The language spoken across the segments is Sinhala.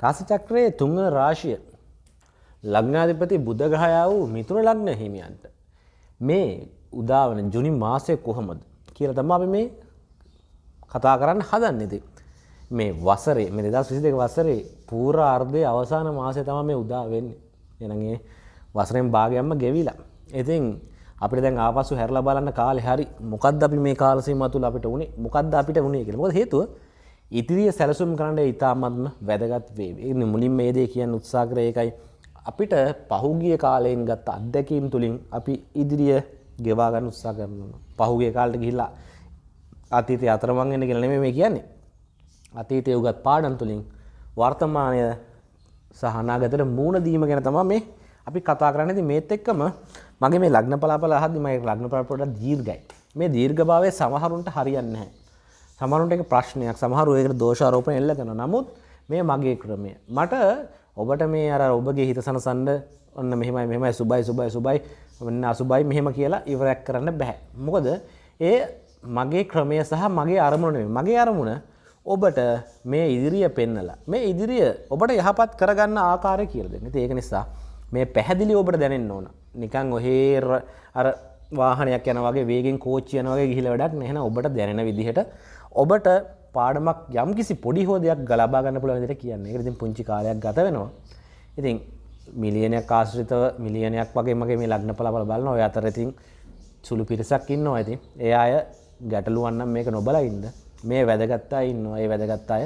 රාසිචක්‍රයේ තුංග රාශිය ලග්නාධිපති බුද්ධග්‍රහයා වූ මිතුර ලග්න හිමියන්ට මේ උදාවන ජුනි මාසය කොහොමද කියල තම අපි මේ කතා කරන්න හදන්නෙති. මේ වසරේ මේ දෙදස් විසි දෙක වසරේ පූර අර්ධය අවසාන මාසය තම මේ උදා වෙන්න එනගේ වසරෙන් භාගයම්ම ගෙවිලා. ඉතින් අපිට දැන් ආපසු හැරලා බලන්න කාලෙ හරි මොකක්ද අපි මේ කාලසීම තුළ අපිට උනේ මොකක්ද අපිට උනේ කියලා. මොකද හේතුව ඉදිරිය සැලසුම් කරන්න ඉතාමත්ම වැදගත් වේ. ඒ මුලින් මේ දේ කියන්න උත්සාහ කරේ ඒකයි. අපිට පහුගිය කාලයෙන් ගත්ත අත්දැකීම් තුලින් අපි ඉදිරිය ගෙවා ගන්න උත්සාහ කරනවා. පහුගිය කාලෙට ගිහිල්ලා අතීතය අතරමං වෙන්න කියලා නෙමෙයි මේ කියන්නේ. අතීතයේ උගත් පාඩම් තුලින් වර්තමානය සහ අනාගතයට මූණ දීම ගැන තමයි මේ අපි කතා කරන්නේ. ඉතින් මේත් එක්කම මගේ මේ ලග්න පලාපල අහද්දි මගේ ලග්න පලාපල පොඩ්ඩක් දීර්ඝයි. මේ දීර්ඝභාවය සමහරුන්ට හරියන්නේ නැහැ. සමහරුන්ට ඒක ප්‍රශ්නයක්. සමහරු ඒකට දෝෂාරෝපණ එල්ල කරනවා. නමුත් මේ මගේ ක්‍රමය. මට ඔබට මේ අර ඔබගේ හිත සනසන්න ඔන්න මෙහෙමයි මෙහෙමයි සුබයි සුබයි සුබයි ඔන්න අසුබයි මෙහෙම කියලා ඉවරයක් කරන්න බෑ. මොකද ඒ මගේ ක්‍රමය සහ මගේ අරමුණ නෙමෙයි. මගේ අරමුණ ඔබට මේ ඉදිරිය පෙන්නලා මේ ඉදිරිය ඔබට යහපත් කරගන්න ආකාරය කියලා දෙන්න. ඉතින් ඒක නිසා මේ පැහැදිලි ඔබට දැනෙන්න ඕන. නිකන් ඔහේ අර වාහනයක් යන වගේ වේගෙන් කෝච්චි යන වගේ ගිහිල්ලා වැඩක් නැහැ. ඔබට දැනෙන විදිහට ඔබට පාඩමක් යම්කිසි පොඩි හෝ දෙයක් ගලබා ගන්න පුළුවන් විදිහට කියන්නේ. ඒකට ඉතින් පුංචි කාලයක් ගත වෙනවා. ඉතින් මිලියනයක් ආශ්‍රිතව මිලියනයක් වගේ මගේ මේ ලග්න පලාපල බලනවා. ඔය අතර ඉතින් සුළු පිරිසක් ඉන්නවා. ඉතින් ඒ අය ගැටලුවක් නම් මේක නොබලා ඉන්න. මේ වැදගත් අය ඉන්නවා. ඒ වැදගත් අය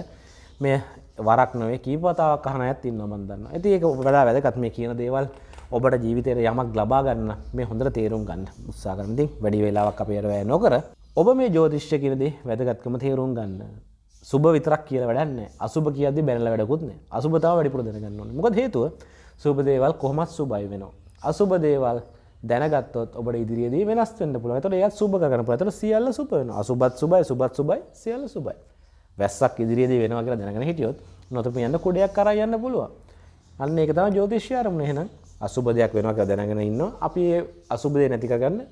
මේ වරක් නොවේ කීප වතාවක් අහන අයත් ඉන්නවා මම දන්නවා. ඉතින් ඒක වඩා වැදගත් මේ කියන දේවල් ඔබට ජීවිතයට යමක් ලබා ගන්න මේ හොඳට තේරුම් ගන්න උත්සාහ කරන ඉතින් වැඩි වෙලාවක් අපි වැය නොකර ඔබ මේ ජෝතිෂ්‍ය කියන දේ වැදගත්කම තේරුම් ගන්න. සුබ විතරක් කියලා වැඩක් නැහැ. අසුබ කියද්දි බැනලා වැඩකුත් නැහැ. අසුබ තව වැඩිපුර දැනගන්න ඕනේ. මොකද හේතුව සුබ දේවල් කොහොමත් සුබයි වෙනවා. අසුබ දේවල් දැනගත්තොත් ඔබට ඉදිරියේදී වෙනස් වෙන්න පුළුවන්. ඒතකොට ඒත් සුබ කරගන්න පුළුවන්. ඒතකොට සියල්ල සුබ වෙනවා. අසුබත් සුබයි, සුබත් සුබයි, සියල්ල සුබයි. වැස්සක් ඉදිරියේදී වෙනවා කියලා දැනගෙන හිටියොත් නොතපු යන්න කුඩයක් කරා යන්න පුළුවන්. අන්න ඒක තමයි ජ්‍යොතිෂ්‍ය ආරමුණ එහෙනම්. අසුබ දෙයක් වෙනවා කියලා දැනගෙන ඉන්නවා. අපි ඒ අසුබ දේ නැති කරගන්න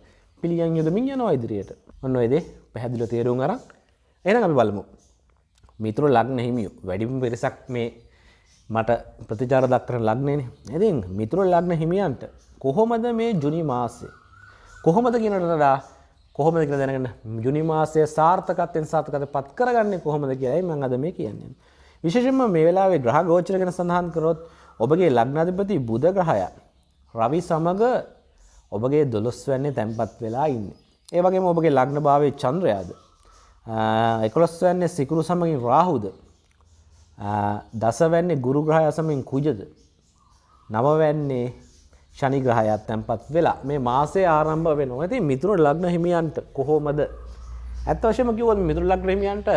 පිළියම් යොදමින් යනවා ඉදිරියට. ඔන්න ඔය දේ පැහැදිලිව තේරුම් අරන් එහෙනම් අපි බලමු. මිතුරු ලග්න හිමියෝ වැඩිම පිරිසක් මේ මට ප්‍රතිචාර දක්වන ලග්නේනේ. ඉතින් මිතුරු ලග්න හිමියන්ට කොහොමද මේ ජුනි මාසේ කොහොමද කියනට වඩා කොහොමද කියලා දැනගන්න ජුනි මාසයේ සාර්ථකත්වයෙන් සාර්ථකත්වයට පත් කරගන්නේ කොහොමද කියලායි මම අද මේ කියන්නේ. විශේෂයෙන්ම මේ වෙලාවේ ග්‍රහ ගෝචර ගැන සඳහන් කරොත් ඔබගේ ලග්නාධිපති බුධ ග්‍රහය රවි සමග ඔබගේ දොළොස් වැන්නේ තැන්පත් වෙලා ඉන්නේ. ඒ වගේම ඔබගේ ලග්න භාවයේ චන්ද්‍රයාද එකොළොස් වැන්නේ සිකුරු සමගින් රාහුද දස වැන්නේ ගුරු ග්‍රහය සමගින් කුජද නව වැන්නේ ශනි ග්‍රහයත් තැන්පත් වෙලා මේ මාසේ ආරම්භ වෙනවා. ඉතින් මිතුරු ලග්න හිමියන්ට කොහොමද ඇත්ත වශයෙන්ම කිව්වොත් මිතුරු ලග්න හිමියන්ට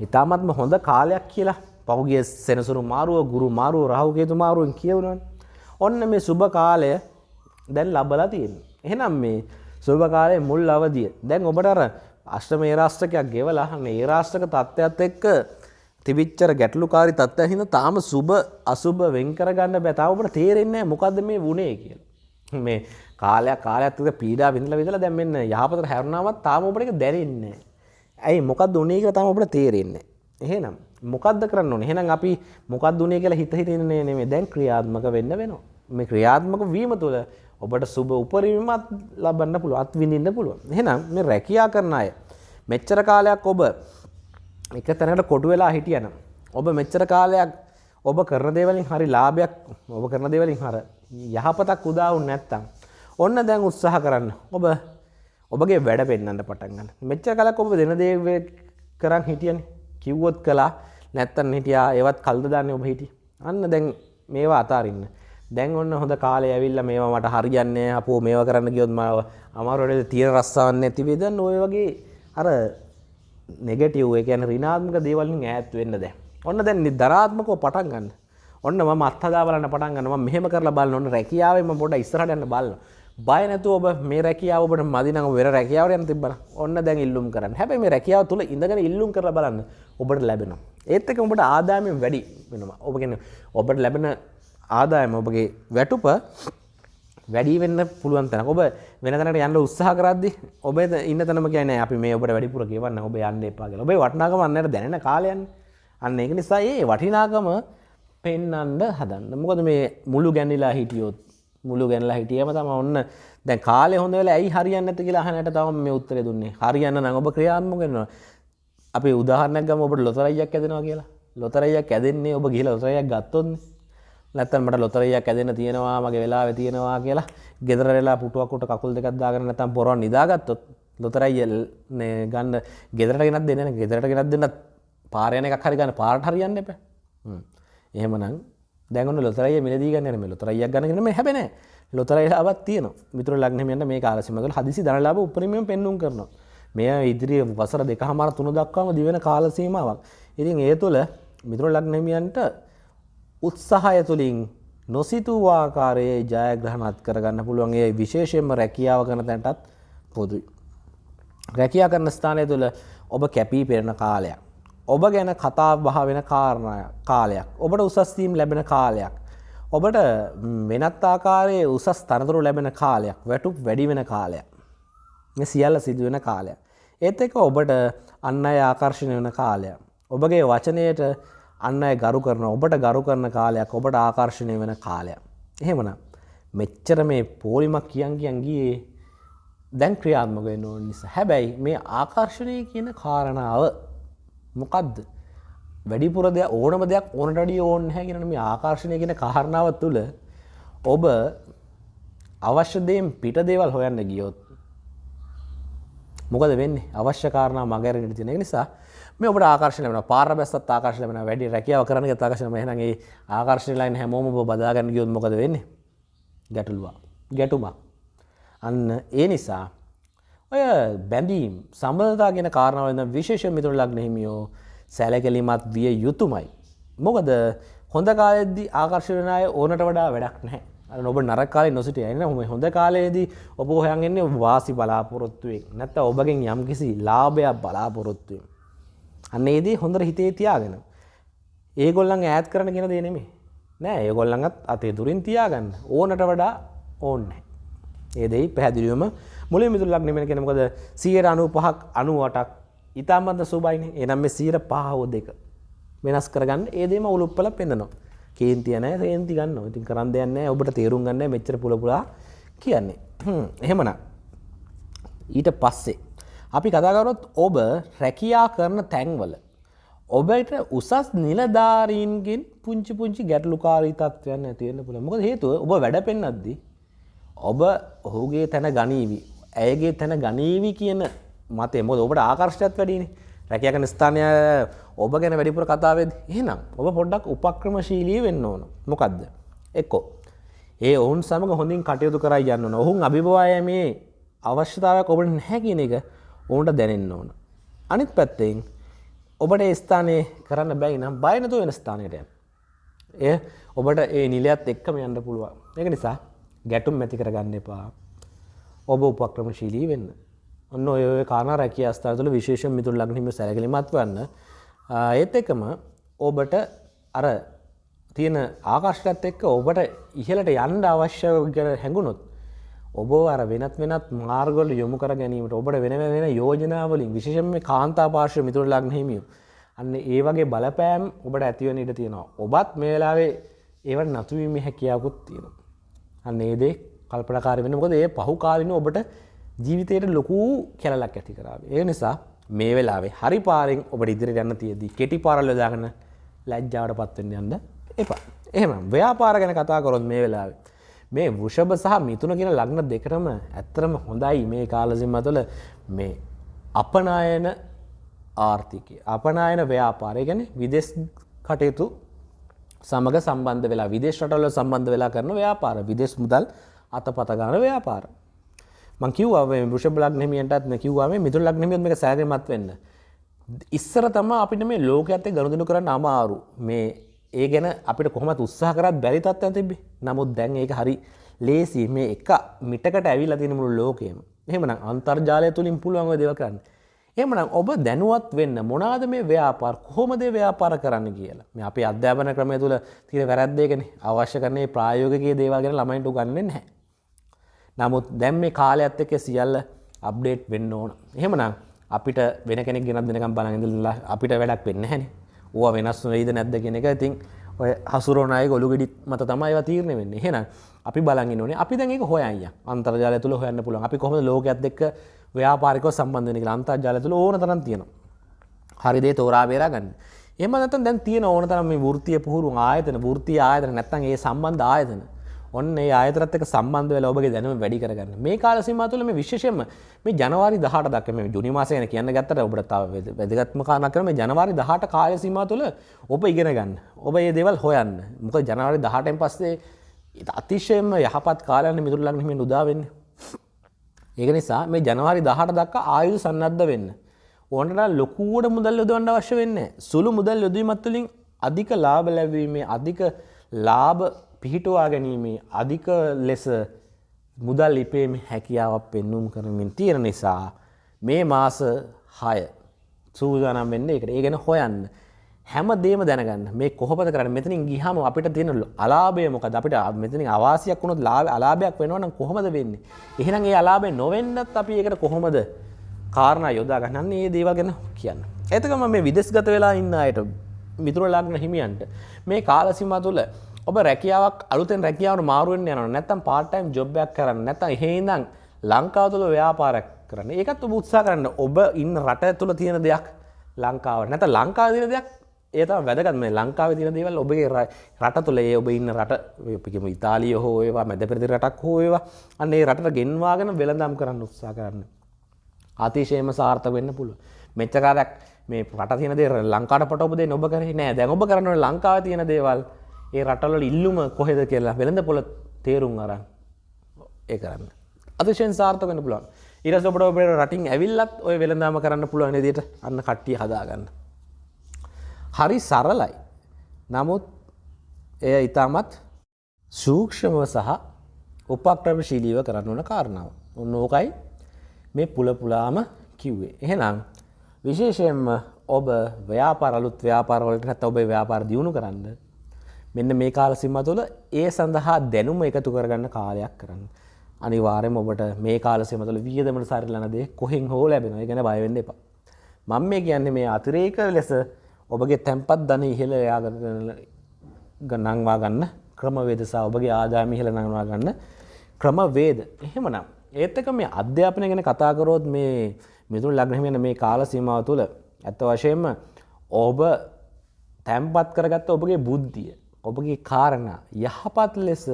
ඉතාමත්ම හොඳ කාලයක් කියලා පහුගිය සෙනසුරු මාරුව ගුරු මාරුව රාහු කේතු මාරුවෙන් කියවුණානේ. ඔන්න මේ සුබ කාලය දැන් ලබලා තියෙනවා. එහෙනම් මේ සුබ කාලයේ මුල් අවධිය දැන් ඔබට අර අෂ්ටම ඒ රාෂ්ට්‍රකයක් ගෙවලා මේ ඒ රාෂ්ට්‍රක තත්ත්වයක් එක්ක තිබිච්චර ගැටලුකාරී තත්ත්වයක් හින්දා තාම සුබ අසුබ වෙන් කරගන්න බෑ. තාම ඔබට තේරෙන්නේ නැහැ මොකද්ද මේ වුනේ කියලා. මේ කාලයක් කාලයක් තුක පීඩා විඳලා විඳලා දැන් මෙන්න යහපතට හැරුණාමත් තාම ඔබට ඒක දැනෙන්නේ නැහැ. ඇයි මොකක්ද උනේ කියලා තාම ඔබට තේරෙන්නේ නැහැ. එහෙනම් මොකද්ද කරන්න ඕනේ? එහෙනම් අපි මොකක්ද උනේ කියලා හිත හිතින්නේ නෙමෙයි. දැන් ක්‍රියාත්මක වෙන්න වෙනවා. මේ ක්‍රියාත්මක වීම තුළ ඔබට සුබ උපරිමත් ලබන්න පුළුවන් අත්විඳින්න පුළුවන්. එහෙනම් මේ රැකියා කරන අය මෙච්චර කාලයක් ඔබ එක තැනකට කොටු වෙලා හිටියනම් ඔබ මෙච්චර කාලයක් ඔබ කරන දේවලින් හරි ලාභයක් ඔබ කරන දේවලින් හර යහපතක් උදා වුනේ නැත්තම් ඔන්න දැන් උත්සාහ කරන්න. ඔබ ඔබගේ වැඩ පෙන්වන්න පටන් ගන්න. මෙච්චර කාලයක් ඔබ දෙන දේ කරන් හිටියනේ. කිව්වොත් කළා නැත්තම් හිටියා ඒවත් කල්ද දාන්නේ ඔබ හිටියේ. අන්න දැන් මේවා අතාරින්න. දැන් ඔන්න හොඳ කාලේ ඇවිල්ලා මේවා මට හරියන්නේ අපෝ මේවා කරන්න ගියොත් මාව අමාරුවට තියෙන රස්සාවක් නැති වෙයි. දැන් ඔය වගේ අර නෙගටිව් ඒ කියන්නේ ඍණාත්මක දේවල් වලින් ඈත් වෙන්න දැන්. ඔන්න දැන් දරාත්මකව පටන් ගන්න. ඔන්න මම අත්හදා බලන්න පටන් ගන්න. මම මෙහෙම කරලා බලන්න. ඔන්න රැකියාවේ මම පොඩ්ඩක් ඉස්සරහට යන්න බලන්න. බය නැතුව ඔබ මේ රැකියාව ඔබට මදි නම් වෙන රැකියාවට යන්න තිබ්බන. ඔන්න දැන් ඉල්ලුම් කරන්න. හැබැයි මේ රැකියාව තුල ඉඳගෙන ඉල්ලුම් කරලා බලන්න ඔබට ලැබෙනවා. ඒත් එක්ක ඔබට ආදායම වැඩි වෙනවා. ඔබ කියන්නේ ඔබට ලැබෙන ආදායම ඔබගේ වැටුප වැඩි වෙන්න පුළුවන් තැන. ඔබ වෙන තැනකට යන්න උත්සාහ කරද්දි ඔබ ඉන්න තැනම කියන්නේ අපි මේ ඔබට වැඩිපුර ගෙවන්න ඔබ යන්න එපා කියලා. ඔබේ වටිනාකම අන්නයට දැනෙන කාලයන්නේ. අන්න එක නිසා ඒ වටිනාකම පෙන්නන්ඩ හදන්න මොකද මේ මුළු ගැනිලා හිටියොත් මුළු ගැනලා හිටියම තම ඔන්න දැන් කාලෙ හොඳ වෙලා ඇයි හරියන්න ඇති කියලා අහනට තවම මේ උත්තරේ දුන්නේ හරියන්න නම් ඔබ ක්‍රියාත්මක වෙනවා අපි උදාහරණයක් ගමු ඔබට ලොතරැයියක් ඇදෙනවා කියලා ලොතරැයියක් ඇදෙන්නේ ඔබ ගිහලා ලොතරැයියක් ගත්තොත්නේ නැත්තම් මට ලොතරැයියක් ඇදෙන්න තියෙනවා මගේ වෙලාවේ තියෙනවා කියලා. ගෙදර වෙලා පුටුවක් උට කකුල් දෙකක් දාගෙන නැත්තම් පොරවන් නිදාගත්තොත් ලොතරැයිය ගන්න. ගෙදරට ගෙනත් දෙන්න ගෙදරට ගෙනත් දෙන්න පාර යන එකක් හරි ගන්න. පාරට හරියන්න එපා. එහෙමනම් දැගුණු ලොතරයි මිලදී ගන්න මේ ලොතරයියක් ගන්නගෙන මේ හැබෙන ලොතරයිලාවත් තියන මිතුර ලක්නමට මේ කාලසිමතුල හදිසි දනලාබ උපරීමෙන් පෙන්නුම් කරනවා. මෙය ඉදිරිය වසර දෙක හමර තුන දක්වාම දිවෙන කාලසීමාවක්. ඉතින් ඒ තුළ මිතුර ලක්නමියන්ට උත්සාහය තුළින් නොසිතුවාකාරයේ ජයග්‍රහණත් කරගන්න පුළුවන්ගේ විශේෂයෙන්ම රැකියාව කරන තැන්ටත් පොදුයි. රැකියා කරන ස්ථානය තුළ ඔබ කැපී පෙරෙන කාලයක්. ඔබ ගැන කතා බහ වෙන කාරණය කාලයක් ඔබට උසස්තීම් ලැබෙන කාලයක්. ඔබට වෙනත් ආකාරයේ උසස් තනතුරු ලැබෙන කාලයක් වැටුප් වැඩි වෙන කාලයක්. සියල්ල සිදුවෙන කාලයක්. ඒත් එක ඔබට අන්න අය ආකර්ශණය වන කාලයක්. ඔබගේ වචනයට අන්න අය ගරු කරන ඔබට ගරු කරන කාලයක් ඔබට ආකර්ශණය වෙන කාලයක්. එහෙමන මෙච්චර මේ පෝලිමක් කියන් කියන් ගියේ දැන් ක්‍රියාත්මක වෙන්න ඕන නිසා. හැබැයි මේ ආකර්ශණය කියන කාරණාව මොකක්ද වැඩිපුර දෙයක් ඕනම දෙයක් ඕනටඩිය ඕන්න හැගෙන මේ ආකර්ශණය කියෙන කාරණාව තුළ ඔබ අවශ්‍යදයෙන් පිට දේවල් හොයන්න ගියොත් මොකද වෙන්න? අවශ්‍ය කාරණ මගරට තින නිසා මේ ඔබ ආකර්ශන වන පාර බැස්සත් ආකර්ශන වන වැඩි රැකියාව කරන තාකශන මහනගේ ආකර්ශණ ලයින් හැමෝම බදාගන්න ගියොත් මොකද වෙන්නේ? ගැටලුවා ගැටුමක්. අන්න ඒ නිසා ඔය බැඳීම් සම්බධතා ගෙන කාරණාවද විශේෂ මිතුර ලක්න හිමියෝ සැලකැලිමත් විය යුතුමයි. මොකද හොඳ කාලෙද්දි ආකර්ශණය ඕනට වඩා වැඩක් නැහැ. නොබ නරකාල නොසිට එන්න හොම හොඳ කාලයේදී ඔබ හොයන්ගන්නේ වාසි බලාපොරොත්තුවෙක් නැත්ත ඔබගෙන් යම් කිසි ලාභයක් බලාපොරොත්තුවෙන්. අන්න ඒදී හොඳර හිතේ තියාගෙන. ඒගොල්ලන් ඈත් කරන ගෙන දෙනෙමේ නෑ ඒගොල්ලඟත් අතේ දුරින් තියාගන්න. ඕනට වඩා ඕන්නෑ. ඒදෙයි පැහැදිලියුවම මුලින් මිතුර ලක්නෙමෙන කෙනමකද සියයට අනු පහක් අනුවටක්. ඉතාමත්ද සුබයින. එනම් මේ සීර පහෝ දෙක වෙනස් කරගන්න. ඒදේම උළුප්පල පෙන්න්නනවා කේන්තියන ඒන්ති ගන්න ඉතින් කරන්න දෙයන්න ඔබට තේරුම් ගන්න මෙච්චර පුලපුලා කියන්නේ. එහෙමන ඊට පස්සේ අපි කතාකරොත් ඔබ රැකියා කරන තැන්වල ඔබට උසස් නිලධාරීන්ගෙන් පුංචි පුංචි ගැටලුකාරී තත්වයන් ඇතිවෙන්න පුළ මොක හේතුව ඔබ වැඩ පෙන්න්නද්දී ඔබ ඔහුගේ තැන ගනීවී ඇයගේ තැන ගනීවි කියන මතේ මොද ඔබට ආකර්ෂයත් වැඩිනි රැකයකන ස්ථානය ඔබ ගැන වැඩිපුර කතාවද එහෙනම් ඔබ පොඩ්ඩක් උපක්‍රමශීලී වෙන්න ඕන. මොකක්ද එක්කෝ. ඒ ඔවුන් සමඟ හොඳින් කටයුතු කරයි යන්න ඔහුන් අභිභවාය මේ අවශ්‍යතාවයක් ඔබට නැහැ කියන එක ඔවුන්ට දැනෙන්න ඕන. අනිත් පැත්තෙන් ඔබට ස්ථානය කරන්න බැයි නම් බයනතු වෙන ස්ථානයට එය ඔබට ඒ නිලයත් එක්කම යන්න පුළුවන්. එක නිසා ගැටුම් ඇති කරගන්න එපා. ඔබ උපක්‍රමශීලී වෙන්න. ඔන්න ඔය කාන රැකිය අස්ථා තුළ විශේෂ මිතුර ලග්නිම සැරගලිමත් වන්න ඒත් එකම ඔබට අර තියෙන ආකාශකත් එක්ක ඔබට ඉහලට යන්ඩ අවශ්‍ය කර හැඟුණොත් ඔබ අර වෙනත් වෙනත් මාර්ගොල යොමු කර ගැනීමට ඔබට වෙන වෙන යෝජනාවලින් විශේෂම කාන්තා පාර්ශව මිතුර ලග්නහිමිය අන්න ඒ වගේ බලපෑම් ඔබට ඇතිවන ඉට තියෙනවා ඔබත් මේ වෙලාවේ ඒවට නතුවීම හැකියාවකුත් තියෙනවා අන්න ඒදේ කල්පනකාර වෙන මොකද ඒ පහු කාලින ඔබට ජීවිතයට ලොකු කැලලක් ඇති කරාව. ඒ නිසා මේ වෙලාවේ හරි පාරෙන් ඔබට ඉදිරි යන්න තියදී කෙටි පාරල්ල දාගන ලැජ්ජාවට පත්වෙන්න යන්න එපා. එහෙම ව්‍යාපාර ගැන කතා කොරොත් මේ වෙලාවේ. මේ වෘෂභ සහ මිතුන කියෙන ලග්න දෙකරම ඇත්තරම හොඳයි මේ කාලසිම්ම තුළ මේ අපනායන ආර්ථිකය. අපනායන ව්‍යාපාරය ගැන විදෙස් කටයුතු සමග සම්බන්ධ වෙලා විදේශටල සම්බන්ධ වෙලා කරන ව්‍යාපාර විදෙස් මුදල් අත පතගාන ව්‍යාපාර. මංකිව්ව බෘෂ ලක්නමියටත් කිව්වාම මිතුර ලක්නමියත් එක සෑගමත් වෙන්න. ඉස්සර තම අපිට මේ ලෝක ඇත්තේ ගණුදනු කරන්න අමාරු. මේ ඒ ගැන අපිට කොහමත් උත්සාහ කරත් බැරි තත්ව තිබේ නමුත් දැන් ඒක හරි ලේසි මේ එක මිටකට ඇවිල් තිනමුළු ලෝකයම. එහෙමන අන්තර්ජාලය තුළින් පුළුවන්ව දෙව කරන්න. එමනම් ඔබ දැනුවත් වෙන්න මොනාද මේ ව්‍යාපාර? කොහොමද ව්‍යාපාර කරන්න කියලා? මේ අපේ අධ්‍යාපන ක්‍රමය තුළ තිර වැරද්දේගෙන අවශ්‍ය කරන්නේ ප්‍රායෝගකයේ දේවාගෙන ළමයින්ට ගන්න නැහැ. නමුත් දැම් මේ කාලයක්ත් එක සියල්ල අප්ඩේට් වෙන්න ඕන. එහෙමනම් අපිට වෙන කෙනෙක් ගෙනත් දෙනකම් බලඟඳලා අපිට වැඩක් වෙන්න හැන ඕ වෙනස් වෙයිද නැද්ද කෙන එක. ඉතින් ඔය හසුරෝනය ගොළු ගෙඩිත් මත තමයි තීරණ වෙන්න. හෙන අපි බලග නේ අපි දැක හොයය අන්තර්ජාල තුළ හොයන්න පුළන් අපි කොම ලෝකත් එක් ව්‍යාපාරික සම්බන්ධනක අන්තර්ජාල තුළ ඕන තරන් තියෙනවා. හරිදේ තෝරා බේරා ගන්න. එම නැත දැන් තියෙන ඕන තරම මේ වෘතිය පුහුරු ආයතන වෘතිය ආයතන නැත්තන් ඒ සම්බන්ධ ආයතන ඔන්න ඒ ආයතරත්තක සම්බන්ධ වෙලා ඔබගේ දැනුම වැඩි කරගන්න මේ කාල සීමාව තුළ මේ විශේෂයෙන්ම මේ ජනවාරි 18 දක්වා මේ ජුනි මාසය ගැන කියන්න ගත්තට ඔබට තව වැදගත්ම කාරණා කරන මේ ජනවාරි 18 කාල සීමාව තුළ ඔබ ඉගෙන ගන්න. ඔබ මේ දේවල් හොයන්න. මොකද ජනවාරි 18න් පස්සේ අතිශයම යහපත් කාලයන් මිතුරු ළඟ හිමින් උදා වෙන්නේ. ඒක නිසා මේ ජනවාරි 18 දක්වා ආයුධ සන්නද්ධ වෙන්න. ඕනට ලොකුවට මුදල් යොදවන්න අවශ්‍ය වෙන්නේ සුළු මුදල් යොදවීමත් තුළින් අධික ලාභ ලැබීමේ අධික ලාභ පිහිටුවා ගැනීමේ අධික ලෙස මුදල් ලිපේම හැකියාවක් පෙන්නුම් කරමින් තියෙන නිසා මේ මාස හය සූදානම් වෙන්න එකට ඒ ගැන හොයන්න. හැම දේම දැනගන්න. මේ කොහොමද කරන්න? මෙතනින් ගිහම අපිට තියෙන අලාභය මොකද අපිට මෙතනින් අවාසියක් වුණොත් ලාභ අලාභයක් වෙනවා නම් කොහොමද වෙන්නේ? එහෙනම් ඒ අලාභය නොවෙන්නත් අපි ඒකට කොහොමද කාරණා යොදා ගන්න? ඒ දේවල් ගැන කියන්න. එතකම මේ විදෙස්ගත වෙලා ඉන්න අයට මිතුර ලග්න හිමියන්ට මේ කාල සීමා තුළ ඔබ රැකියාවක් අලුතෙන් රැකියාවට මාරුවෙන් යනවා නැත්නම් part time job එකක් කරන්න නැත්නම් එහෙ ඉඳන් ලංකාව තුළ ව්‍යාපාරයක් කරන්න. ඒකත් ඔබ උත්සාහ කරන්න. ඔබ ඉන්න රට තුළ තියෙන දෙයක් ලංකාවට නැත්නම් ලංකාවේ තියෙන දෙයක් ඒ තමයි වැදගත් මේ ලංකාවේ තියෙන දේවල් ඔබගේ රට තුළ ඒ ඔබ ඉන්න රට අපි කියමු ඉතාලිය හෝ ඒවා මැද පෙරදිග රටක් හෝ ඒවා අන්න ඒ රටට ගෙන්වාගෙන වෙළඳාම් කරන්න උත්සාහ කරන්න. අතිශයම සාර්ථක වෙන්න පුළුවන්. මෙච්චර කාලයක් මේ රට තියෙන දේ ලංකාවට පට ඔබ දෙන්න ඔබ කරේ නෑ. දැන් ඔබ කරන්නේ ලංකාවේ තියෙන දේවල් ඒ රටවල ඉල්ලුම කොහෙද කියලා වෙළඳ පොළ තේරුම් අරන් ඒ කරන්න. අතිශයෙන් සාර්ථක වෙන්න පුළුවන්. ඊට පස්සේ ඔබට ඔබේ රටින් ඇවිල්ලත් ඔය වෙළඳාම කරන්න පුළුවන් විදිහට අන්න කට්ටිය හදාගන්න. හරි සරලයි. නමුත් එය ඊටමත් සූක්ෂමව සහ උපක්‍රමශීලීව කරන්න ඕන කාරණාව. ඔන්න ඕකයි මේ පුල පුලාම කිව්වේ. එහෙනම් විශේෂයෙන්ම ඔබ ව්‍යාපාර අලුත් ව්‍යාපාරවලට නැත්නම් ඔබේ ව්‍යාපාර දියුණු කරන්න මෙන්න මේ කාල සීමාව තුළ ඒ සඳහා දැනුම එකතු කරගන්න කාලයක් කරන්න. අනිවාර්යයෙන්ම ඔබට මේ කාල සීමාව තුළ වියදමට සරිලන දේ කොහෙන් හෝ ලැබෙනවා. ඒ ගැන බය වෙන්න එපා. මම මේ කියන්නේ මේ අතිරේක ලෙස ඔබගේ තැන්පත් ධන ඉහළ නංවා ගන්න ක්‍රමවේද සහ ඔබගේ ආදායම ඉහළ නංවා ගන්න ක්‍රමවේද. එහෙමනම් ඒත් එක මේ අධ්‍යාපනය ගැන කතා කරොත් මේ මිතුරු ලග්න වෙන මේ කාල සීමාව තුළ ඇත්ත වශයෙන්ම ඔබ තැම්පත් කරගත්ත ඔබගේ බුද්ධිය ඔබගේ කාරණා යහපත් ලෙස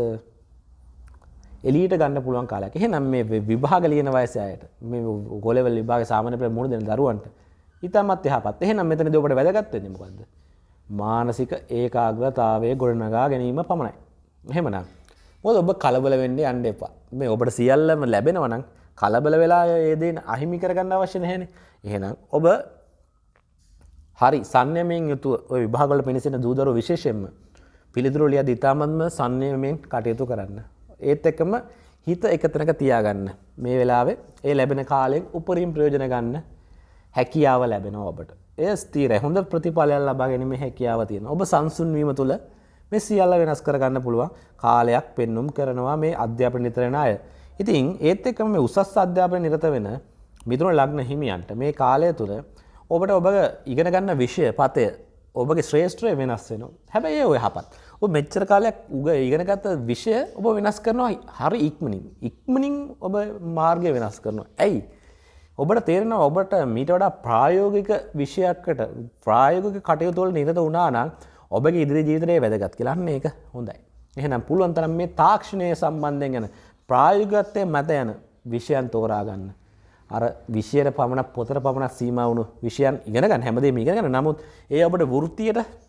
එලියට ගන්න පුළුවන් කාලයක්. එහෙනම් මේ විභාග ලියන වයසේ අයට මේ ගෝලෙවල් විභාග සාමාන්‍ය පෙළ මුහුණ දෙන දරුවන්ට ඊටමත් යහපත්. එහෙනම් මෙතනදී ඔබට වැදගත් වෙන්නේ මොකද්ද? මානසික ඒකාග්‍රතාවය ගොඩනගා ගැනීම පමණයි. එහෙමනම් මොකද ඔබ කලබල වෙන්න යන්න එපා. මේ ඔබට සියල්ලම ලැබෙනවා නම් කලබල වෙලා ඒ දේ අහිමි කරගන්න අවශ්‍ය නැහැනේ. එහෙනම් ඔබ හරි සංයමයෙන් යුතුව ඔය විභාගවල පිණිසෙන දූදරු විශේෂයෙන්ම පිළිතුරු ලියද ඉතාමත්ම සංයමයෙන් කටයුතු කරන්න. ඒත් එක්කම හිත එකතැනක තියාගන්න. මේ වෙලාවේ ඒ ලැබෙන කාලෙන් උපරිම ප්‍රයෝජන ගන්න හැකියාව ලැබෙනවා ඔබට. එය ස්ථීරයි. හොඳ ප්‍රතිඵලයක් ලබා ගැනීමේ හැකියාව තියෙනවා. ඔබ සංසුන් වීම තුළ මේ සියල්ල වෙනස් කරගන්න පුළුවන් කාලයක් පෙන්눔 කරනවා මේ අධ්‍යාපන නිරත වෙන අය. ඉතින් ඒත් එක්කම මේ උසස් අධ්‍යාපන නිරත වෙන මිතුරු ලග්න හිමියන්ට මේ කාලය තුළ ඔබට ඔබ ඉගෙන ගන්න විෂය පතය ඔබගේ ශ්‍රේෂ්ත්‍රය වෙනස් වෙනවා. හැබැයි ඔය යහපත්. ඔබ මෙච්චර කාලයක් උග ඉගෙනගත්ත විෂය ඔබ වෙනස් කරනවා හරි ඉක්මනින්. ඉක්මනින් ඔබ මාර්ගය වෙනස් කරනවා. ඇයි? ඔබට තේරෙනවා ඔබට මීට වඩා ප්‍රායෝගික විෂයක්කට ප්‍රායෝගික කටයුතු වල නිරත වුණා නම් ඔබගේ ඉදිරි ජීවිතේ වැදගත් කියලා. අන්න ඒක හොඳයි. එහෙනම් පුළුවන් තරම් මේ තාක්ෂණය සම්බන්ධයෙන් යන ප්‍රායෝගිකත්වයේ මත යන විෂයන් තෝරා ගන්න. අර විෂයට පමණක් පොතට පමණක් සීමා වුණු විෂයන් ඉගෙන ගන්න හැමදේම ඉගෙන ගන්න. නමුත් ඒ ඔබට වෘත්තියට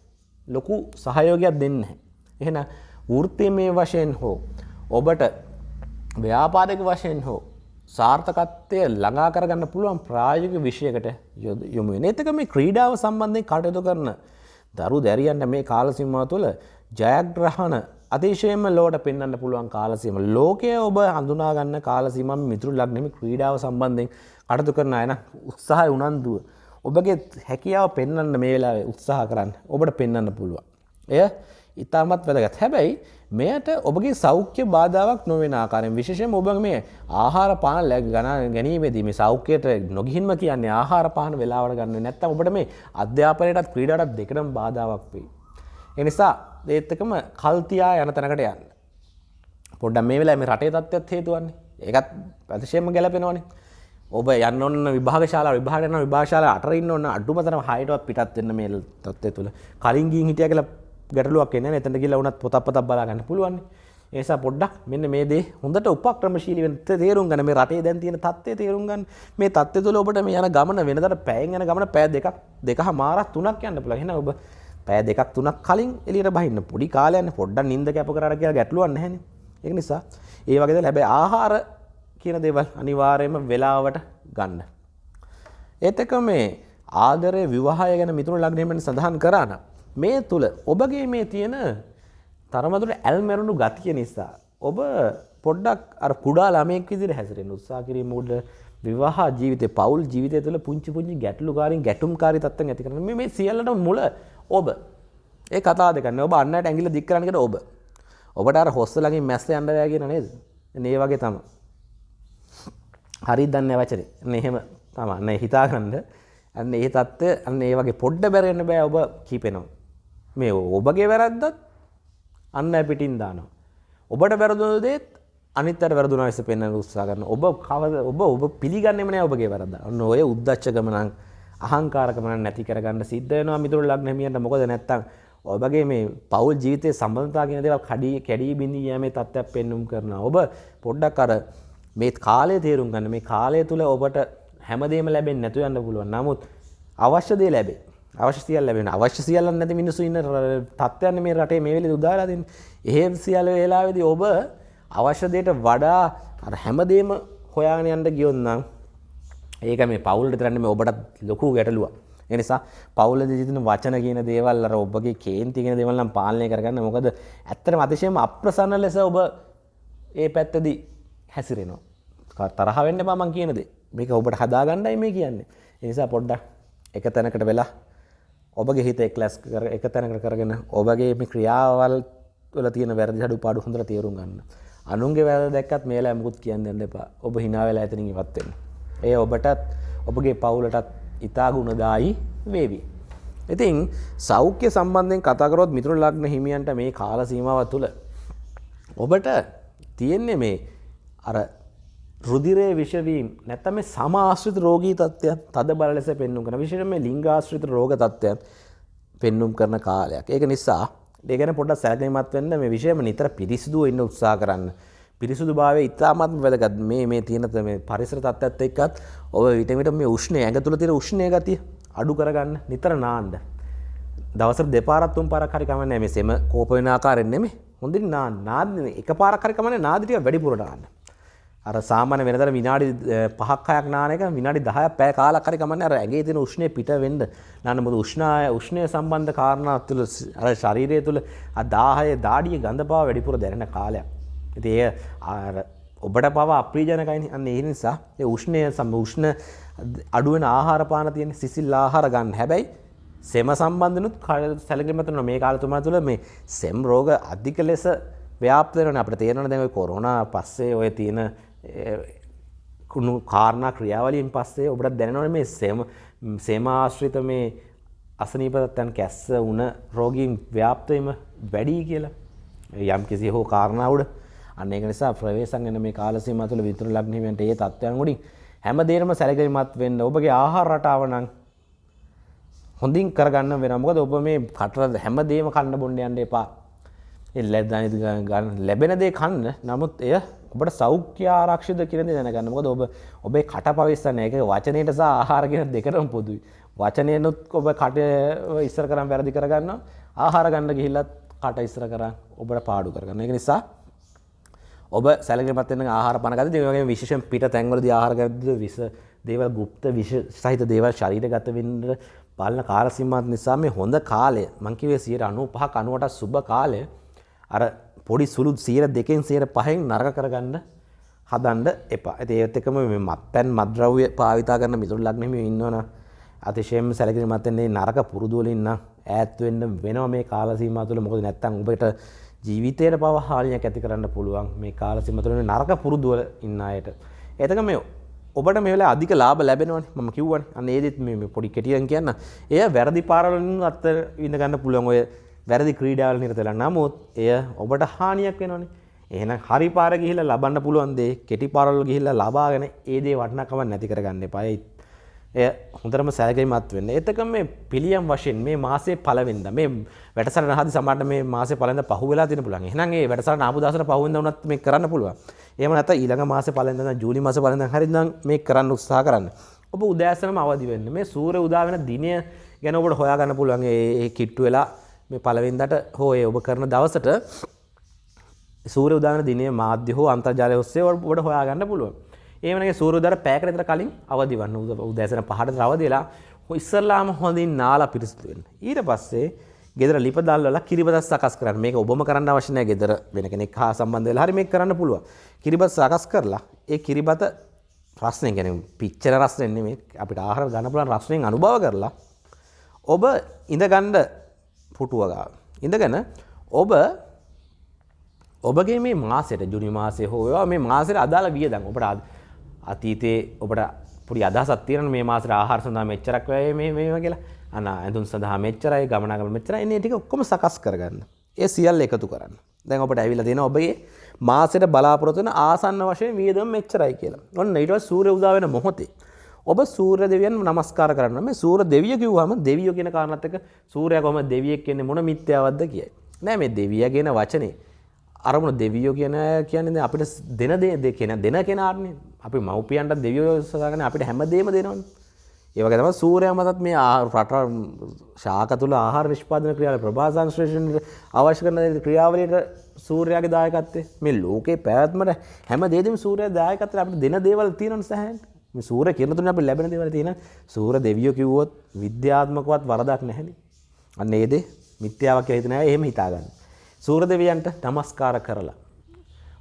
ලොකු සහයෝගයක් දෙන්නේ නැහැ. එහෙනම් වෘත්තිමය වශයෙන් හෝ ඔබට ව්‍යාපාරික වශයෙන් හෝ සාර්ථකත්වය ළඟා කරගන්න පුළුවන් ප්‍රායෝගික විෂයකට යොමු වෙන. ඒතක මේ ක්‍රීඩාව සම්බන්ධයෙන් කටයුතු කරන දරු දැරියන්ට මේ කාල සීමාව තුළ ජයග්‍රහණ අතිශයම ලෝට පෙන්න්න පුළුවන් කාලසීම ලෝකය ඔබ හඳුනාගන්න කාලසීම මිතුරු ලක්නෙම ක්‍රීඩාව සම්බන්ධයෙන් කටතු කරන අයන උත්සාහ උනන්දුව ඔබගේ හැකියාව පෙන්න්න මේ වෙලා උත්සාහ කරන්න ඔබට පෙන්න්න පුළුවන් එය ඉතාමත් වැදගත් හැබැයි මෙයට ඔබගේ සෞඛ්‍ය බාධාවක් නොවෙන ආකාරයෙන් විශේෂයෙන් ඔබ මේ ආහාර පාන ලැබ ගණන ගැනීමේදී මේ සෞඛ්‍යයට නොගිහින්ම කියන්නේ ආහාර පාන වෙලාවට ගන්න නැත්තම් ඔබට මේ අධ්‍යාපනයටත් ක්‍රීඩාටත් දෙකටම බාධාවක් වෙයි. ඒ නිසා ඒත් එකම කල් තියා යන තැනකට යන්න. පොඩ්ඩක් මේ වෙලාවේ මේ රටේ තත්ත්වයක් හේතුවන්නේ. ඒකත් අතිශයින්ම ගැලපෙනවනේ. ඔබ යන්න ඔන්න විභාගශාලා විභාග යන විභාගශාලා අතර ඉන්න ඕන අඩුම තරම හයටවත් පිටත් වෙන්න මේ තත්ත්වය තුල. කලින් ගිහින් හිටියා කියලා ගැටලුවක් එන්නේ නැහැ. එතනට ගිහලා වුණත් පොතක් පතක් බලා ගන්න පුළුවන්. ඒ නිසා පොඩ්ඩක් මෙන්න මේ දේ හොඳට උපක්‍රමශීලී වෙන්න තේරුම් ගන්න මේ රටේ දැන් තියෙන තත්ත්වය තේරුම් ගන්න. මේ තත්ත්වය තුළ ඔබට මේ යන ගමන වෙනදට පැයෙන් යන ගමන පැය දෙකක් දෙකහ මාරක් තුනක් යන්න පුළුවන්. එහෙනම් ඔබ පැය දෙකක් තුනක් කලින් එළියට බහින්න පොඩි කාලයක් පොඩ්ඩක් නිින්ද කැප කරලා කියලා ගැටලුවක් නැහැනේ. ඒක නිසා ඒ වගේ දේ හැබැයි ආහාර කියන දේවල් අනිවාර්යයෙන්ම වෙලාවට ගන්න. ඒත් එක මේ ආදරය විවාහය ගැන මිතුරු ලග්නයෙන් සඳහන් කරා නම් මේ තුල ඔබගේ මේ තියෙන තරමදුරට ඇල්මැරුණු ගතිය නිසා ඔබ පොඩ්ඩක් අර කුඩා ළමයෙක් විදිහට හැසිරෙන්න උත්සාහ කිරීම උඩ විවාහ ජීවිතේ පෞල් ජීවිතය තුළ පුංචි පුංචි ගැටලුකාරීන් ගැටුම්කාරී තත්ත්වයන් ඇති කරන මේ මේ සියල්ලටම මුල ඔබ. ඒ කතා දෙක නේ ඔබ අන්නට ඇඟිල්ල දික් කරන්න කියලා ඔබ? ඔබට අර හොස්ස ළඟින් මැස්ස යන්න බෑ කියන නේද? මේ වගේ තමයි. හරි දන්නේ වචනේ අන්න එහෙම තමයි අන්න හිතාගන්න අන්න ඒ தත්ත්වය අන්න ඒ වගේ පොඩ්ඩ බැරෙන්න බෑ ඔබ කීපෙනවා මේ ඔබගේ වැරද්දත් අන්න පිටින් දානවා. ඔබට වැරදුණු දේත් අනිත්තට වැරදුනා ලෙස පෙන්වන්න උත්සාහ කරන ඔබ කවද ඔබ ඔබ පිළිගන්නෙම නෑ ඔබගේ වැරද්ද. ඔන්න ඔය උද්දච්චකම නම් අහංකාරකම නම් නැති කරගන්න සිද්ධ වෙනවා මිතුරු ලග්න හිමියන්ට. මොකද නැත්තම් ඔබගේ මේ පෞල් ජීවිතයේ සම්බන්ධතා කියන දේවල් කඩී කැඩී බිඳී යෑමේ තත්ත්වයක් පෙන්눔 කරනවා. ඔබ පොඩ්ඩක් අර මේ කාලය තේරුම් ගන්න. මේ කාලය තුල ඔබට හැමදේම ලැබෙන්නේ නැතු යන්න පුළුවන්. නමුත් අවශ්‍ය දේ ලැබේ. අවශ්‍ය සියල්ල ලැබෙන අවශ්‍ය සියල්ල නැති මිනිස්සු ඉන්න තත්ත්වයන් මේ රටේ මේ වෙලේ උදාලා දෙන්නේ. එහෙම සියල්ල වේලාවේදී ඔබ අවශ්‍ය දෙයට වඩා අර හැමදේම හොයාගෙන යන්න ගියොත් නම් ඒක මේ පවුල් විතරන්නේ මේ ඔබට ලොකු ගැටලුවක්. ඒ නිසා පවුලේ සිටින වචන කියන දේවල් අර ඔබගේ කේන්ති කියන දේවල් නම් පාලනය කරගන්න. මොකද ඇත්තටම අතිශයම අප්‍රසන්න ලෙස ඔබ ඒ පැත්තදී හැසිරෙනවා. තරහ වෙන්න එපා මං කියන දේ. මේක ඔබට හදාගන්නයි මේ කියන්නේ. ඒ නිසා පොඩ්ඩක් එක තැනකට වෙලා ඔබගේ හිත එක්ලස් කර එක තැනකට කරගෙන ඔබගේ මේ ක්‍රියාවල් වල තියෙන වැරදි අඩු පාඩු හොඳට තේරුම් ගන්න. අනුන්ගේ වැරදි දැක්කත් මේලා මුකුත් කියන්න යන්න එපා. ඔබ hina වෙලා එතනින් ඉවත් වෙන්න. ඒ ඔබටත් ඔබගේ පවුලටත් ඊතා ගුණදායි වේවි. ඉතින් සෞඛ්‍ය සම්බන්ධයෙන් කතා කරොත් මිතුරු ලග්න හිමියන්ට මේ කාල සීමාව තුළ ඔබට තියෙන්නේ මේ අර රුදිරේ විෂවීම් නැත්තම සමාශ්‍රිත රෝගී තත්ත්වයක් තද බල ලෙස පෙන්නුම් කරන විශේෂයෙන්ම ලිංගාශ්‍රිත රෝග තත්ත්වයක් පෙන්නුම් කරන කාලයක්. ඒක නිසා ඒ ගැන පොඩ්ඩක් සැලකිලිමත් වෙන්න මේ විෂයම නිතර පිරිසිදුව ඉන්න උත්සාහ කරන්න. පිරිසුදුභාවය ඉතාමත්ම වැදගත් මේ මේ තියෙන මේ පරිසර තත්ත්වයත් එක්කත් ඔබ විට විට මේ උෂ්ණය ඇඟ තුල තියෙන උෂ්ණය ගතිය අඩු කරගන්න නිතර නාන්න. දවසට දෙපාරක් තුන් පාරක් හරි කමන්නේ මේ සෙම කෝප වෙන ආකාරයෙන් නෙමෙයි. හොඳින් නාන්න. නාන්න එක පාරක් හරි කමන්නේ නාදි ටික වැඩිපුර නාන්න. අර සාමාන්‍ය වෙනතර විනාඩි පහක් හයක් නාන එක විනාඩි 10ක් පැය කාලක් හරි කමන්නේ අර ඇඟේ තියෙන උෂ්ණය පිට වෙන්න නාන මොකද උෂ්ණාය උෂ්ණය සම්බන්ධ කාරණා තුළ අර ශරීරය තුළ ආ 10 දාඩිය ගඳ බව වැඩිපුර දැනෙන කාලයක්. ඉතින් එය අර ඔබට පව අප්‍රියජනකයිනේ. අන්න ඒ නිසා ඒ උෂ්ණය සම උෂ්ණ අඩු වෙන ආහාර පාන තියෙන සිසිල් ආහාර ගන්න. හැබැයි සෙම සම්බන්ධනුත් සැලකිලිමත් වෙනවා මේ කාල තුමා තුළ මේ සෙම් රෝග අධික ලෙස ව්‍යාප්ත වෙනවා. අපිට තේරෙනවා දැන් ඔය කොරෝනා පස්සේ ඔය තියෙන කුණු කාරණා ක්‍රියාවලියෙන් පස්සේ ඔබට දැනනවනේ මේ සේම සේමාශ්‍රිත මේ අසනීපතයන් කැස්ස වුණ රෝගීන් ව්‍යාප්ත වීම වැඩි කියලා. යම් කිසි හෝ කාරණා උඩ අන්න ඒක නිසා ප්‍රවේශම් වෙන මේ කාල සීමාව තුළ විතර ලග්න හිමියන්ට ඒ තත්ත්වයන් උඩින් හැම දෙයක්ම සැලකිලිමත් වෙන්න ඔබගේ ආහාර රටාව නම් හොඳින් කරගන්න වෙනවා. මොකද ඔබ මේ කට හැම දෙයක්ම කන්න බොන්න යන්න එපා. ඒ ලැබෙන දේ කන්න. නමුත් එය ඔබට සෞඛ්‍ය ආරක්ෂිත කියන දේ දැනගන්න. මොකද ඔබ ඔබේ කට පවිස්සන එක වචනයට සහ ආහාර කියන දෙකටම පොදුයි. වචනයනොත් ඔබ කට ඉස්සර කරන් වැරදි කරගන්නවා. ආහාර ගන්න ගිහිල්ලත් කට ඉස්සර කරන් ඔබට පාඩු කරගන්න. ඒක නිසා ඔබ සැලකිලිමත් වෙන ආහාර පාන ගත්තද ඒ වගේම විශේෂයෙන් පිට තැන්වලදී ආහාර ගත්තද විස දේවල් গুপ্ত විෂ සහිත දේවල් ශරීරගත වෙන්න පාලන කාල සීමාවත් නිසා මේ හොඳ කාලය මං කිව්වේ 95ක 90ට සුබ කාලය අර පොඩි සුළු සියයට දෙකෙන් සියයට පහෙන් නරක කරගන්න හදන්න එපා. ඉතින් ඒත් එක්කම මේ මත්පැන් මත්ද්‍රව්‍ය භාවිතා කරන මිතුරු ලග්නෙම ඉන්නවනම් අතිශයම සැලකිලිමත්වෙන්නේ නරක පුරුදුවලින් නම් ඈත් වෙන්න වෙනවා මේ කාල සීමාව තුළ මොකද නැත්තම් ඔබට ජීවිතයට පව හානියක් ඇති කරන්න පුළුවන් මේ කාල සීමාව තුළ නරක පුරුදුවල ඉන්න අයට. එතක මේ ඔබට මේ වෙලාවේ අධික ලාභ ලැබෙනවනේ මම කිව්වනේ අන්න ඒදෙත් මේ පොඩි කෙටියෙන් කියන්න. එය වැරදි පාරවලින් අත් විඳ ගන්න පුළුවන් ඔය වැරදි ක්‍රීඩාවල නිරත වෙලා. නමුත් එය ඔබට හානියක් වෙනවනේ. එහෙනම් හරි පාර ගිහිල්ලා ලබන්න පුළුවන් දේ කෙටි පාරවල ගිහිල්ලා ලබාගෙන ඒ දේ වටිනාකම නැති කරගන්න එපා. එය හොඳටම සැලකිලිමත් වෙන්න. එතකම මේ පිළියම් වශයෙන් මේ මාසේ පළවෙනිදා මේ වැඩසටහන හදි සමහරට මේ මාසේ පළවෙනිදා පහු වෙලා තියෙන පුළුවන්. එහෙනම් ඒ වැඩසටහන ආපු දවසට පහු වෙනිදා වුණත් මේ කරන්න පුළුවන්. එහෙම නැත්නම් ඊළඟ මාසේ පළවෙනිදා නම් ජූලි මාසේ පළවෙනිදා හරි නම් මේ කරන්න උත්සාහ කරන්න. ඔබ උදෑසනම අවදි වෙන්න. මේ සූර්ය උදා වෙන දිනය ගැන ඔබට හොයාගන්න පුළුවන්. ඒ කිට්ටු වෙලා මේ පළවෙනිදාට හෝ ඒ ඔබ කරන දවසට සූර්ය උදාන දිනේ මාධ්‍ය හෝ අන්තර්ජාලය ඔස්සේ ඔබට හොයාගන්න පුළුවන්. ඒමනගේ සූරුදර පැකට විතර කලින් අවදි වන්න උදැසන පහට රවදලා ඉස්සරලාම හොඳින් නාලා පිරිසිතුවෙන්. ඊට පස්සේ ගෙදර ලිපදල්ල කිරිබත් සකස් කරන්න මේ ඔබම කරන්න අවශ්‍යනය ගෙදර වෙන කෙනෙක් හා සම්බන්ධ හරි මේ කරන්න පුළුව. කිරිබත් සකස් කරලා ඒ කිරිබත රස්නය ගැන පිච්චර රස්නෙන්නේ මේ අපිට ආහර ගණපුලන් රස්නයෙන් අනුභව කරලා ඔබ ඉඳගණ්ඩ පුටුවගා. ඉඳගැන ඔබ ඔබගේ මේ මාසයට ජුනි මාසය හෝවා මේ මාසයට අදාළ වියදන් ඔබට අතීතයේ ඔබට පුඩි අදහසක් තියෙන මේ මාසට ආහාර සඳහා මෙච්චරක් වැය මේ මේවා කියලා අන ඇඳුම් සඳහා මෙච්චරයි ගමනාගමන මෙච්චරයි එන්නේ ටික ඔක්කොම සකස් කරගන්න. ඒ සියල්ල එකතු කරන්න. දැන් ඔබට ඇවිල්ලා තියෙන ඔබගේ මාසෙට බලාපොරොත්තු වෙන ආසන්න වශයෙන් වියදම මෙච්චරයි කියලා. ඔන්න ඊට පස්සේ සූර්ය උදා වෙන මොහොතේ ඔබ සූර්ය දෙවියන් නමස්කාර කරන්න මේ සූර්ය දෙවිය කිව්වම දෙවියෝ කියන කාරණාත් එක්ක සූර්යයා කොහොමද දෙවියෙක් කියන්නේ මොන මිත්‍යාවක්ද කියයි. නෑ මේ දෙවියා කියන වචනේ අරමුණ දෙවියෝ කියන කියන්නේ අපිට දෙන දේ කියන දෙන කෙනාටනේ අපි මව්පියන්ට දෙවියෝ සදාගෙන අපිට හැමදේම දෙනවනේ. ඒ වගේ තමයි සූර්යයා මතත් මේ රට ශාක තුල ආහාර නිෂ්පාදන ක්‍රියාවල ප්‍රභා සංශ්ලේෂණයට අවශ්‍ය කරන ක්‍රියාවලියට සූර්යයාගේ දායකත්වය මේ ලෝකේ පැවැත්මට හැම දෙයකම සූර්යයා දායකත්වය අපිට දෙන දේවල් තියෙනවනේ සෑහෙන. මේ සූර්ය කිරණ තුනේ අපිට ලැබෙන දේවල් තියෙන සූර්ය දෙවියෝ කිව්වොත් විද්‍යාත්මකවත් වරදක් නැහැනේ. අන්න ඒ දේ මිත්‍යාවක් කියලා හිතන අය එහෙම හිතාගන්න. සූරදෙවියන්ට නමස්කාර කරලා.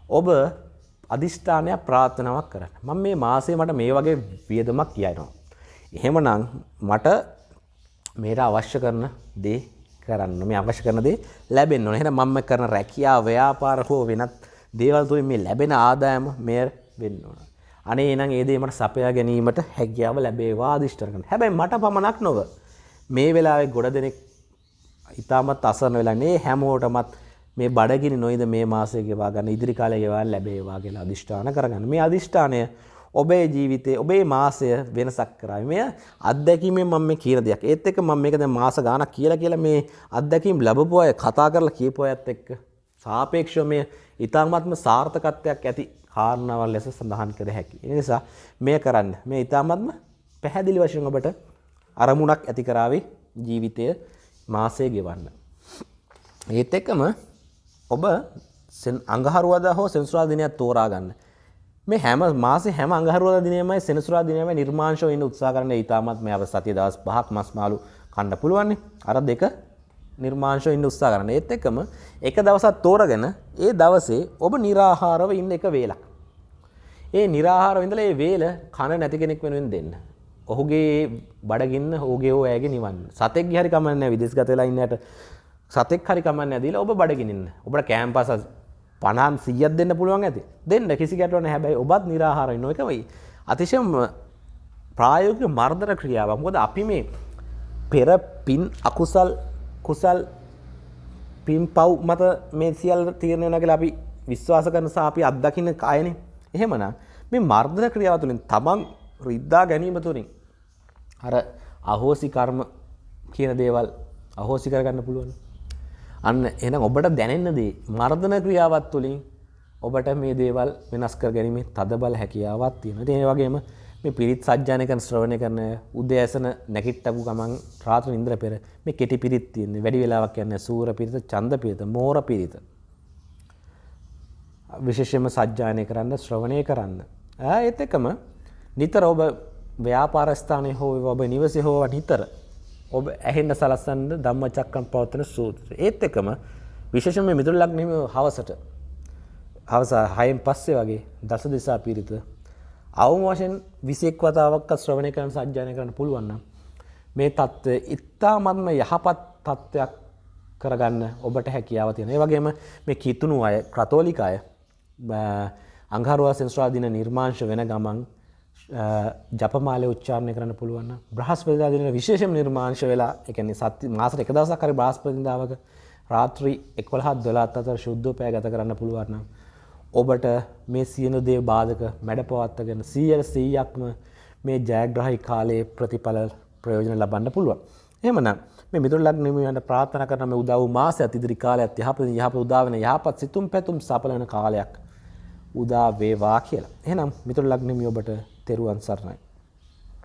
ඔබ අධිෂ්ඨානයක් ප්‍රාර්ථනාවක් කරන්න. මම මේ මාසේ මට මේ වගේ වියදමක් කියනවා. එහෙමනම් මට මේට අවශ්‍ය කරන දේ කරන්න මේ අවශ්‍ය කරන දේ ලැබෙන්න ඕනේ. එහෙනම් මම කරන රැකියාව, ව්‍යාපාර හෝ වෙනත් දේවල් තුලින් මේ ලැබෙන ආදායම මෙය වෙන්න ඕන. අනේ එහෙනම් ඒ දේ මට සපයා ගැනීමට හැකියාව ලැබේවා අධිෂ්ඨාන කරන්න. හැබැයි මට පමණක් නොව මේ වෙලාවේ ගොඩ දෙනෙක් ඉතාමත් අසරණ වෙලා නේ හැමෝටමත් මේ බඩගිනි නොයිද මේ මාසය ගෙවා ගන්න ඉදිරි කාලය ගෙවා ලැබේවා කියලා අදිෂ්ඨාන කරගන්න. මේ අදිෂ්ඨානය ඔබේ ජීවිතේ ඔබේ මාසය වෙනසක් කරයි. මෙය අත්දැකීමෙන් මම මේ කියන දෙයක්. ඒත් එක්ක මම මේක දැන් මාස ගාණක් කියලා කියලා මේ අත්දැකීම් ලැබපු අය කතා කරලා කියපු අයත් එක්ක සාපේක්ෂව මේ ඊ타ත්ම සාර්ථකත්වයක් ඇති කාරණාවල් ලෙස සඳහන් කර හැකියි. ඒ නිසා මේ කරන්න. මේ ඊ타ත්ම පැහැදිලි වශයෙන් ඔබට අරමුණක් ඇති කරાવી ජීවිතය මාසය ගෙවන්න. ඒත් එක්කම ඔබ අඟහරුවදා හෝ සෙනසුරා දිනයක් තෝරා ගන්න. මේ හැම මාසේ හැම අඟහරුවදා දිනයමයි සෙනසුරා දිනයමයි නිර්මාංශව ඉන්න උත්සාහ කරන්න ඊටමත් මේ අප සතිය දවස් පහක් මස් මාළු කන්න පුළුවන්නේ. අර දෙක නිර්මාංශ ඉන්න උත්සා කරන්න ඒත් එක්කම එක දවසක් තෝරගෙන ඒ දවසේ ඔබ නිරාහාරව ඉන්න එක වේලක්. ඒ නිරාහාරව ඉඳලා ඒ වේල කන නැති කෙනෙක් වෙනුවෙන් දෙන්න. ඔහුගේ බඩගින්න ඔහුගේ හෝ ඇගේ නිවන්න. සතෙක් හරි කමන්නේ නැහැ විදේශගත වෙලා ඉන්නට. සතෙක් හරි කමන්නේ නැදීලා ඔබ බඩගිනින්න. ඔබට කැම්පස් 50 100ක් දෙන්න පුළුවන් ඇති. දෙන්න කිසි ගැටලුවක් නැහැ. හැබැයි ඔබත් නිරාහාරව ඉන්න එක වෙයි. අතිශයම ප්‍රායෝගික මර්ධන ක්‍රියාවක්. මොකද අපි මේ පෙර පින් අකුසල් කුසල් පින් පව් මත මේ සියල් තීරණය වන කියලා අපි විශ්වාස කරන සා අපි අත්දකින්න කායනේ එහෙමනම් මේ මර්ධන ක්‍රියාව තුළින් තමන් රිද්දා ගැනීම තුළින් අර අහෝසි කර්ම කියන දේවල් අහෝසි කරගන්න පුළුවන් අන්න එනම් ඔබට දැනෙන්නදී මර්ධන ක්‍රියාවත් තුළින් ඔබට මේ දේවල් වෙනස් කර ගැනීමේ තද බල හැකියාවත් තියෙන. ඒ වගේම මේ පිරිත් සජ්ජායනකන ශ්‍රවණය කරන උදෑසන නැගිට්ටපු ගමන් රාත්‍ර නින්ද්‍ර පෙර මේ කෙටි පිරිත් තියෙන්නේ. වැඩි වෙලාවක් යන්නේ සූර පිරිත, ඡන්ද පිරිත, මෝර පිරිත. විශේෂයෙන්ම සජ්ජායනය කරන්න, ශ්‍රවණය කරන්න. ඒත් එක්කම නිතර ඔබ ව්‍යාපාර ස්ථානයේ හෝ ඔබ නිවසේ හෝ නිතර ඔබ ඇහෙන්ට සලස්සන්න ධම්ම චක්කම් පවත්තන සූත්‍ර. ඒත් එකම විශේෂම මිතුරු ලක්නීම හවසට හවස හයෙන් පස්සේ වගේ දස දෙසා පිරිත අවම වශයෙන් විසෙක් වතාවක් ශ්‍රවණය කරන සජ්‍යානය කරන්න පුළුවන්න. මේ තත්ත්වය ඉත්තාමත්ම යහපත් තත්ත්වයක් කරගන්න ඔබට හැකියාව තියෙන. ඒ වගේම මේ කිතුුණු අය ක්‍රතෝලික අය අංහරුවා සෙන්ස්්‍රාදින නිර්මාංශ වෙන ගමන් ජපමාලය උච්චාරණය කරන්න පුළුවන් බ්‍රහස්පතිදා දින විශේෂම නිර්මාංශ වෙලා එකන්නේ සත්ති මාසට එක දවසක් කරි බ්‍රහස්පතිදාවක රාත්‍රී එක්වලහත් දොලාත් අතර ශුද්ධෝපය ගත කරන්න පුළුවන්න. ඔබට මේ සියනු දේ බාධක මැඩ පවත්තගෙන සීයට සීයක්ම මේ ජයග්‍රහහි කාලයේ ප්‍රතිඵල ප්‍රයෝජන ලබන්න පුළුවන්. එමන මේ මිතුර ලක්නමට ප්‍රාථන කරනම උදව් මාස ඇතිදිරි කාලයක් යහප යහප උදාවන යහපත් සිතුම් පැතුම් සපලන කාලයක් උදා වේවා කියලා. එහෙනම් මිතුර ලග්නමිය ඔබට තෙරුවන් සරණයි.